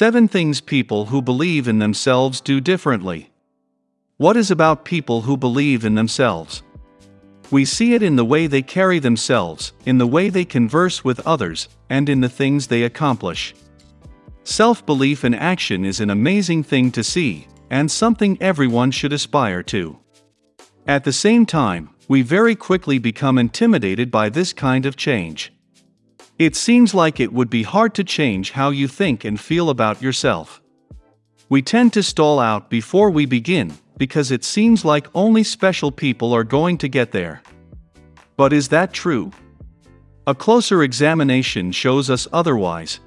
7 Things People Who Believe in Themselves Do Differently. What is about people who believe in themselves? We see it in the way they carry themselves, in the way they converse with others, and in the things they accomplish. Self belief in action is an amazing thing to see, and something everyone should aspire to. At the same time, we very quickly become intimidated by this kind of change. It seems like it would be hard to change how you think and feel about yourself. We tend to stall out before we begin, because it seems like only special people are going to get there. But is that true? A closer examination shows us otherwise.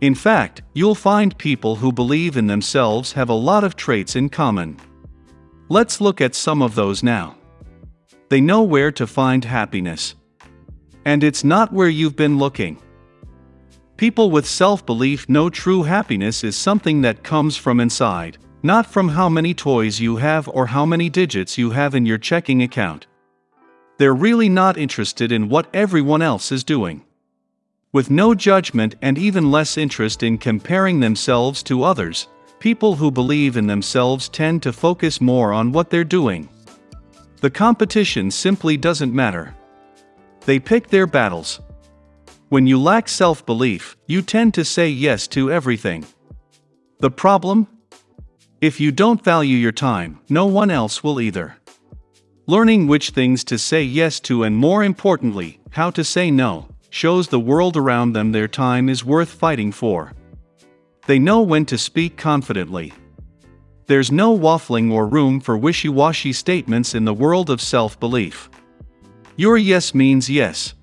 In fact, you'll find people who believe in themselves have a lot of traits in common. Let's look at some of those now. They know where to find happiness. And it's not where you've been looking. People with self belief know true happiness is something that comes from inside, not from how many toys you have or how many digits you have in your checking account. They're really not interested in what everyone else is doing. With no judgment and even less interest in comparing themselves to others, people who believe in themselves tend to focus more on what they're doing. The competition simply doesn't matter. They pick their battles. When you lack self belief, you tend to say yes to everything. The problem? If you don't value your time, no one else will either. Learning which things to say yes to and more importantly, how to say no, shows the world around them their time is worth fighting for. They know when to speak confidently. There's no waffling or room for wishy washy statements in the world of self belief. Your yes means yes.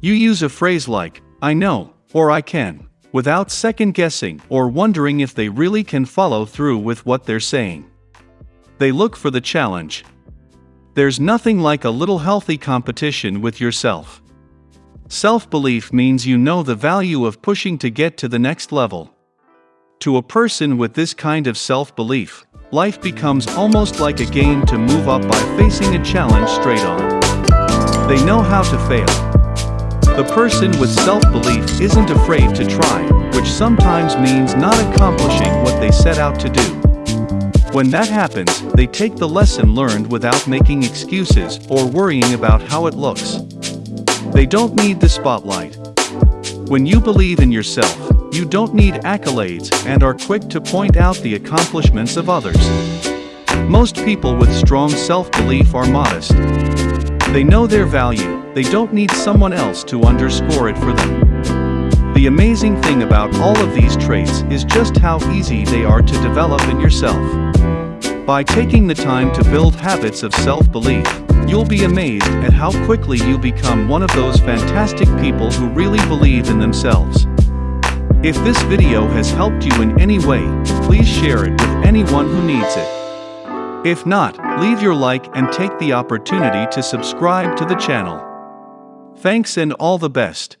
You use a phrase like, I know, or I can, without second guessing or wondering if they really can follow through with what they're saying. They look for the challenge. There's nothing like a little healthy competition with yourself. Self belief means you know the value of pushing to get to the next level. To a person with this kind of self belief, life becomes almost like a game to move up by facing a challenge straight on. They know how to fail. The person with self-belief isn't afraid to try, which sometimes means not accomplishing what they set out to do. When that happens, they take the lesson learned without making excuses or worrying about how it looks. They don't need the spotlight. When you believe in yourself, you don't need accolades and are quick to point out the accomplishments of others. Most people with strong self-belief are modest. They know their value, they don't need someone else to underscore it for them. The amazing thing about all of these traits is just how easy they are to develop in yourself. By taking the time to build habits of self-belief, you'll be amazed at how quickly you become one of those fantastic people who really believe in themselves. If this video has helped you in any way, please share it with anyone who needs it. If not, leave your like and take the opportunity to subscribe to the channel. Thanks and all the best.